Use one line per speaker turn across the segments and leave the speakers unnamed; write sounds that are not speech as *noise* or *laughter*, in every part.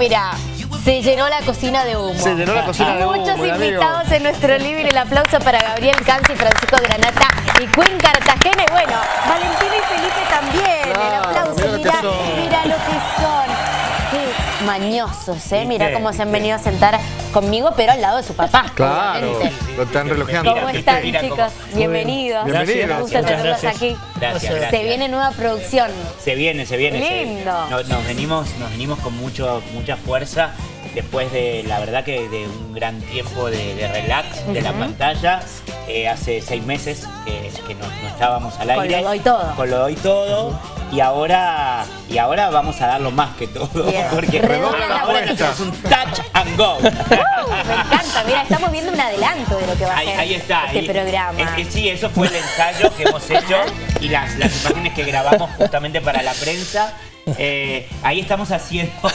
mira, se llenó la cocina de humo.
Se llenó la cocina de humo,
Muchos
amigo.
invitados en nuestro living. El aplauso para Gabriel Canzi, Francisco Granata y Queen Cartagena. Y bueno, Valentina y Felipe también. el aplauso.
mira
Mira, mañosos, ¿eh? Mira
¿Viste?
cómo se han venido a sentar conmigo, pero al lado de su papá.
Claro,
obviamente.
lo están relojeando.
¿Cómo están,
mira cómo-
chicos? Bienvenidos.
Bienvenidos.
Me gusta tenerlos aquí.
Gracias,
Se viene nueva producción.
Se viene, se viene. se-
Lindo.
nos, nos venimos, nos venimos con mucho, mucha fuerza después de, la verdad que de un gran tiempo de, de relax de la
Ujú.
pantalla. Eh, hace seis meses que, que no, no estábamos al
Con
aire.
lo doy todo.
Con lo doy todo. Y ahora, y ahora vamos a darlo más que todo.
Bien. *laughs*
Porque
Redobla la
ahora es un touch and go. *laughs*
Uh, me encanta, mira, estamos viendo un adelanto de lo que va a ser
ahí está.
este programa.
es que sí, eso fue el ensayo que hemos hecho y las, las imágenes que grabamos justamente para la prensa. Eh, ahí estamos haciendo. *laughs*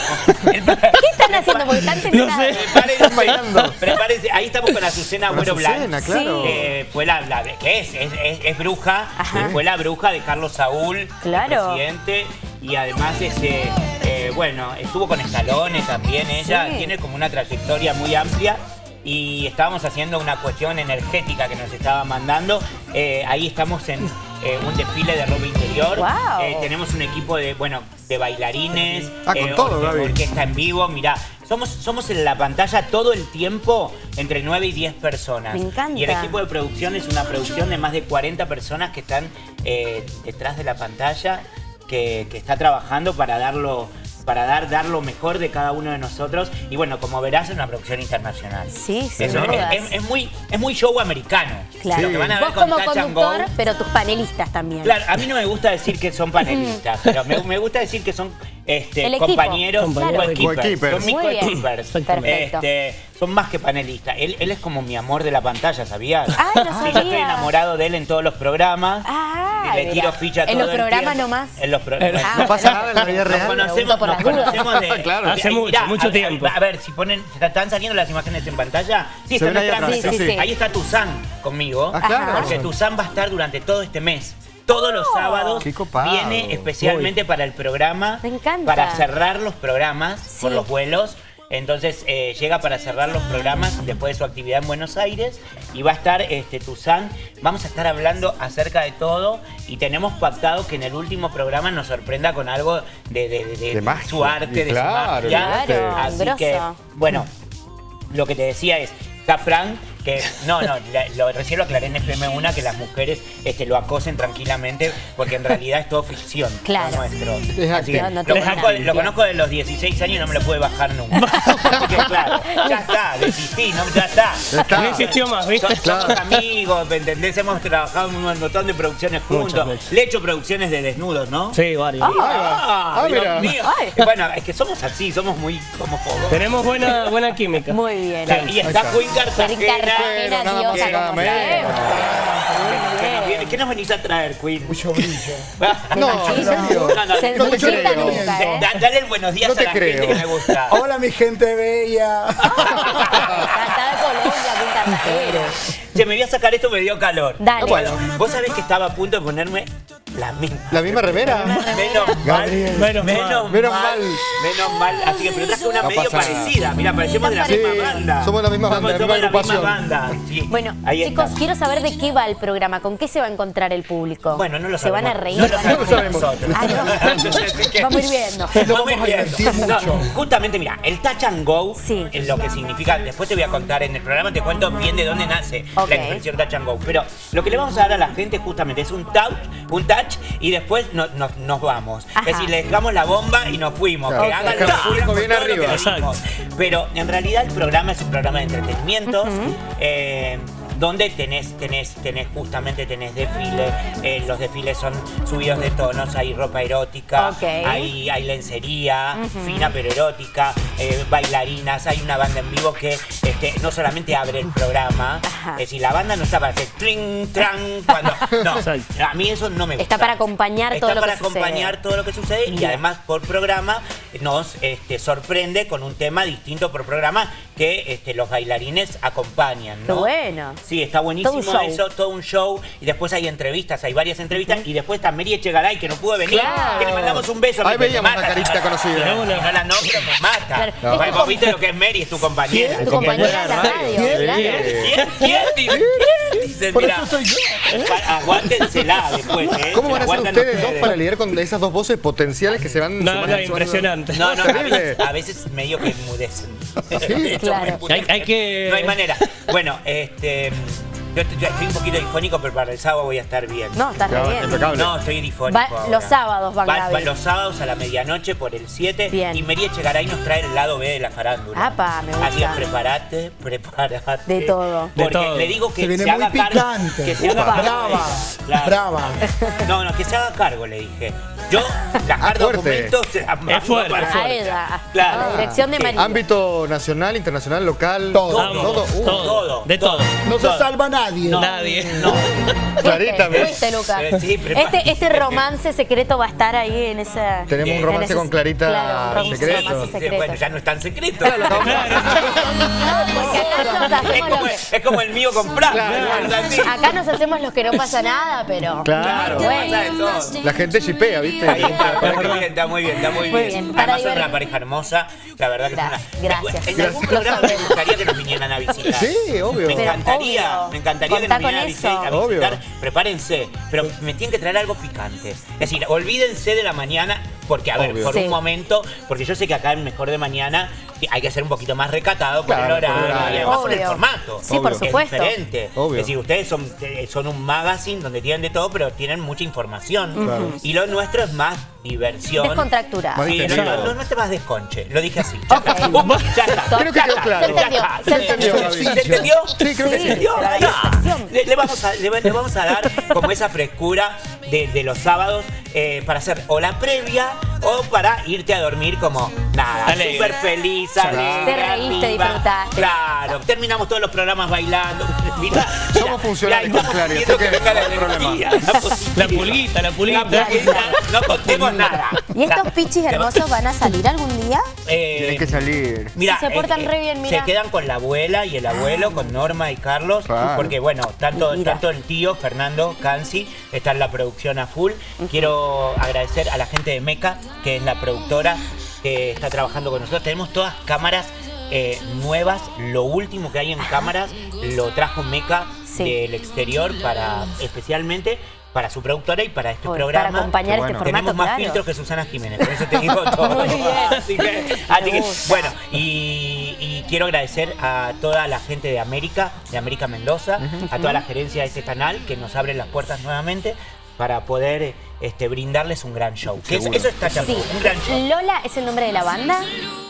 el-
¿Qué están haciendo? Porque están tentados.
Prepárense,
bailando.
prepárense. Ahí estamos con Azucena Agüero
Azucena,
Blanc.
claro.
que fue la, la- que es, es, es- es bruja,
Ajá.
fue la bruja de Carlos Saúl, el
Claro.
presidente, y además este, eh, bueno, estuvo con Escalone también ella,
Sí.
tiene como una trayectoria muy amplia. Y estábamos haciendo una cuestión energética que nos estaba mandando. Eh, ahí estamos en eh, un desfile de ropa interior. Eh, tenemos un equipo de, bueno, de bailarines,
Ah, con todo,
or-
Gaby.
orquesta en vivo. Mirá, somos, somos en la pantalla todo el tiempo entre 9 y 10 personas.
Me encanta.
Y el equipo de producción es una producción de más de 40 personas que están eh, detrás de la pantalla, que, que está trabajando para darlo para dar, dar lo mejor de cada uno de nosotros. Y bueno, como verás, es una producción internacional.
Sí, dudas.
es, es- es muy, es muy show americano.
Claro.
Lo que van a ver
Vos
con
como
Touch and Go.
conductor, pero tus panelistas también.
Claro, a mí no me gusta decir que son panelistas, *laughs* pero me, me gusta decir que son este, compañeros, coequippers.
Coequippers.
Son mis.
Perfecto.
Este, son más que panelistas. Él, él es como mi amor de la pantalla, ¿sabías?
Ay, no
Sí, yo estoy
sabía.
enamorado de él en todos los programas.
Ah,
y le tiro ficha
¿En
todo
los
el
programas nomás?
En los programas.
Ah,
No pasa nada en la vida
Nos
real.
conocemos,
Pregunto por
nos
dudas.
conocemos de...
Claro.
Hace mucho,
mirá,
mucho
a ver,
tiempo.
A ver, si ponen, ¿están saliendo las imágenes en pantalla? Sí,
Se
están
atrás,
Sí, sí, sí.
Ahí está Tuzán conmigo.
Ah, claro.
Porque Tuzán va a estar durante todo este mes. Todos los sábados
Qué copado.
viene especialmente para el programa.
Me encanta.
Para cerrar los programas por
Sí.
los vuelos. Entonces eh, llega para cerrar los programas después de su actividad en Buenos Aires y va a estar este, Tuzán. Vamos a estar hablando acerca de todo y tenemos pactado que en el último programa nos sorprenda con algo de, de- de-
De magia.
su arte, de
Claro,
su magia.
Claro,
Así
grosso.
que, bueno, lo que te decía es, Frank, que no, no, la- lo, recién lo aclaré en FM1 que las mujeres este, lo acosen tranquilamente porque en realidad es todo ficción.
Claro.
nuestro.
Es
Así que
acting. No, no
lo, conozco,
nada.
lo conozco de los 16 años y no me lo puede bajar nunca. *laughs* Así que claro, ya está, desistí, no, ya está.
No insistió más, ¿viste?
Somos, somos amigos, ¿me entendés? Hemos trabajado en un montón de producciones juntos. Le he hecho producciones de desnudos, ¿no?
Sí, varios.
Ah,
Ah,
Dios mío.
Ay.
Bueno, es que somos así, somos muy homófobos.
Tenemos buena, buena química.
Muy bien.
Y está
está.
Queen Cartagena.
Pero nada más y nada menos.
¿Qué nos venís a traer, Queen?
Mucho brillo. *laughs*
No, en serio.
No, no,
Se
no
te creo.
¿eh?
Da- dale el buenos días
No
a la
creo.
gente que me gusta. *laughs*
Hola mi gente bella.
De Colombia.
Che, me voy a sacar esto, me dio calor.
Dale.
Bueno, vos sabés que estaba a punto de ponerme la misma.
¿La misma remera?
Menos mal.
Menos
Menos,
mal.
Menos
mal. Menos mal. Así que pero traje una
No
medio parecida. Mira, parecemos de la
Sí,
misma banda.
somos la misma banda,
Somos,
la
somos
misma
la misma banda. Sí.
Bueno,
Ahí
chicos,
está.
quiero saber de qué va el programa, con qué se va a encontrar el público.
Bueno, no lo
¿Se van a
sabemos.
reír?
No lo
¿Van a-
sabemos nosotros.
Ah, no. Vamos a ir viendo.
Lo
Vamos
vamos a divertir mucho.
justamente, mira, el touch and go
Sí.
es lo que significa. Después te voy a contar en el programa, te cuento bien de dónde nace la expresión touch and go. Pero lo que le vamos a dar a la gente justamente es un touch, un touch y después no- no- nos vamos.
Ajá.
Es decir, le dejamos la bomba y nos fuimos.
Claro.
Que hagan lo lo que. Pero en realidad el programa es un programa de entretenimiento. eh, donde tenés, tenés, tenés justamente tenés desfiles, eh, los desfiles son subidos de tonos, hay ropa erótica, hay, hay lencería, fina pero erótica, eh, bailarinas, hay una banda en vivo que este, no solamente abre el programa,
Ajá.
es decir, la banda no está para hacer tring, tran, cuando... No, a mí eso no me gusta.
Está para acompañar
Está
todo lo
para
que sucede.
acompañar todo lo que sucede y además por programa nos este, sorprende con un tema distinto por programa que este, los bailarines acompañan, ¿no?
bueno.
Sí, está buenísimo
Todo un show.
eso, todo un show. Y después hay entrevistas, hay varias entrevistas. Y después está Mary Echegaray, que no pudo venir.
Claro.
Que le mandamos un beso.
Ahí veíamos
mata,
una carita
no-
conocida.
No, no la nombro, me mata.
Claro.
No, vos viste lo que es Mary, es tu compañera.
Tu compañera de la radio,
¿Quién?
¿Quién? ¿Quién? Dice, ¿Quién? Dice,
Por eso soy yo.
aguántensela después, ¿eh?
¿Cómo van a ser
Aguantan
ustedes dos para lidiar con esas dos voces potenciales que se van
No, no, impresionante.
No, no, a veces, a veces medio que enmudecen. *laughs*
Claro.
Hay- hay que-
No hay manera. Bueno, este... Yo, yo estoy un poquito difónico, pero para el sábado voy a estar bien.
No, estás
Claro,
bien.
impecable.
No, estoy difónico.
Va-
ahora.
los sábados van Gaby.
los sábados a la medianoche por el 7.
Bien.
Y Mary Echegaray nos trae el lado B de la farándula.
Apa, me gusta.
Así que prepárate, prepárate.
De todo.
De
Porque
todo.
le digo que
Se viene
se
muy
haga cargo.
picante.
Que se haga cargo.
Brava,
Claro.
brava.
No, no, que se haga cargo, le dije. Yo, las *laughs* documentos se las mando
fuerte,
para-
fuerte.
ella,
Claro.
a la dirección de. María.
Ámbito nacional, internacional, local.
Todo.
Todo. Uh,
todo,
todo,
de todo.
No se salva nadie.
No,
Nadie.
No.
Clarita, ¿ves?
¿Viste, Lucas?
Eh,
este, este romance secreto va a estar ahí en esa...
Tenemos un romance
ese-
con Clarita
claro, romance
secreto.
romance secreto.
Bueno, ya no es tan secreto. *laughs*
Acá nos
Es como,
los
es como el mío con Fran.
Claro.
¿no? Así.
Acá nos hacemos los que no pasa nada, pero...
Claro.
Todo.
La gente chipea, ¿viste?
Ahí está, está muy bien, está muy bien, está muy, bien.
bien, para
Además son
divertir.
una pareja hermosa, la verdad que
Gracias,
es una...
gracias.
En algún programa me gustaría que nos vinieran a visitar.
Sí, obvio.
Me encantaría,
obvio.
me encantaría que
Contá
nos vinieran a
con
visitar,
eso.
a visitar.
Obvio.
Prepárense, pero me tienen que traer algo picante. Es decir, olvídense de la mañana, porque a ver, por
Sí.
un momento, porque yo sé que acá en Mejor de Mañana hay que ser un poquito más recatado por
Claro,
el
por el
horario
horario.
y además por el
Obvio.
formato.
Sí, por
que
supuesto.
Es diferente.
Obvio.
Es decir, ustedes son, eh, son un magazine donde tienen de todo, pero tienen mucha información.
Claro.
Y lo nuestro es más diversión.
Descontracturado.
Más
Sí, no, no, no, no te vas desconche, lo dije así. Ya está.
Ok.
Pum, ya está.
Creo que quedó claro.
Se entendió, se entendió.
¿Se entendió?
Sí, creo que
Sí.
sí.
¿Entendió? vamos a, le vamos a dar como esa frescura de, de los sábados eh, para hacer o la previa o para irte a dormir como nada, súper feliz, alegre,
Te reíste, disfrutaste.
Claro, terminamos todos los programas bailando. *laughs* Mirá,
Somos
pidiendo
así que
venga la energía, la posibilidad.
La pulguita, la
La
pulguita.
pulguita, no contemos nada.
¿Y estos pichis hermosos van a salir algún día?
Eh,
Tienen que salir.
Mira,
Se portan re bien, mira.
Se quedan con la abuela y el abuelo, con Norma y Carlos,
Claro.
porque bueno, tanto,
Mira.
tanto el tío Fernando Cansi está en la producción a full. Quiero agradecer a la gente de Meca, que es la productora que está trabajando con nosotros. Tenemos todas cámaras eh, nuevas, lo último que hay en cámaras lo trajo Meca
Sí.
del exterior para especialmente para su productora y para este programa.
para acompañar
Qué
este
bueno.
formato,
Tenemos más
claro.
filtros que Susana Jiménez, por eso te digo *laughs* todo.
Muy bien. *laughs*
Así que, así que,
gusta.
bueno, y, y quiero agradecer a toda la gente de América, de América Mendoza, a toda la gerencia de este canal que nos abre las puertas nuevamente para poder este, brindarles un gran show. Que eso, está
Sí.
un gran show.
Lola es el nombre de la banda.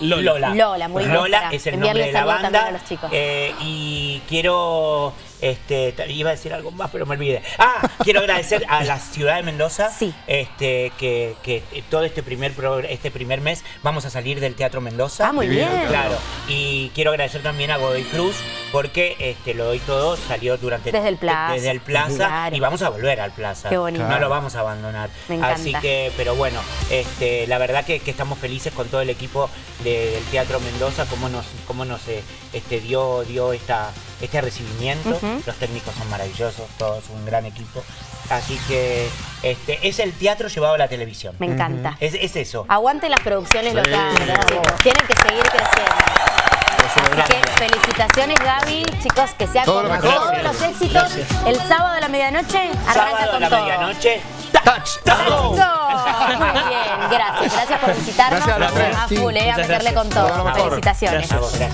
Lola.
Lola, muy bien,
Lola es el nombre de la banda.
también a los chicos.
eh, y quiero. Este, iba a decir algo más, pero me olvidé. Ah, *laughs* quiero agradecer a la ciudad de Mendoza.
Sí.
Este, que, que todo este primer, pro- este primer mes vamos a salir del Teatro Mendoza.
Ah, muy bien.
Claro. Y quiero agradecer también a Godoy Cruz, porque este, lo doy todo, salió durante.
Desde el Plaza.
Desde el Plaza.
Claro.
Y vamos a volver al Plaza.
Qué bonito.
No lo vamos a abandonar.
Me encanta.
Así que, pero bueno, este, la verdad que, que estamos felices con todo el equipo de- del Teatro Mendoza, cómo nos, cómo nos eh, este, dio, dio esta, este recibimiento. Los técnicos son maravillosos, todos un gran equipo. Así que este, es el teatro llevado a la televisión.
Me encanta.
Es, es eso.
Aguante las producciones
Sí,
locales. Tienen que seguir creciendo. Así que felicitaciones Gaby, chicos, que sea
Todo
con
lo
todos los éxitos. El sábado a la medianoche arranca
Sábado a
con
la
todo.
medianoche.
Touch.
¡Eso! Muy bien, gracias. Gracias por visitarnos.
Gracias a los tres.
A
Sí,
full, eh, a meterle
gracias.
con todo. Felicitaciones.
A gracias.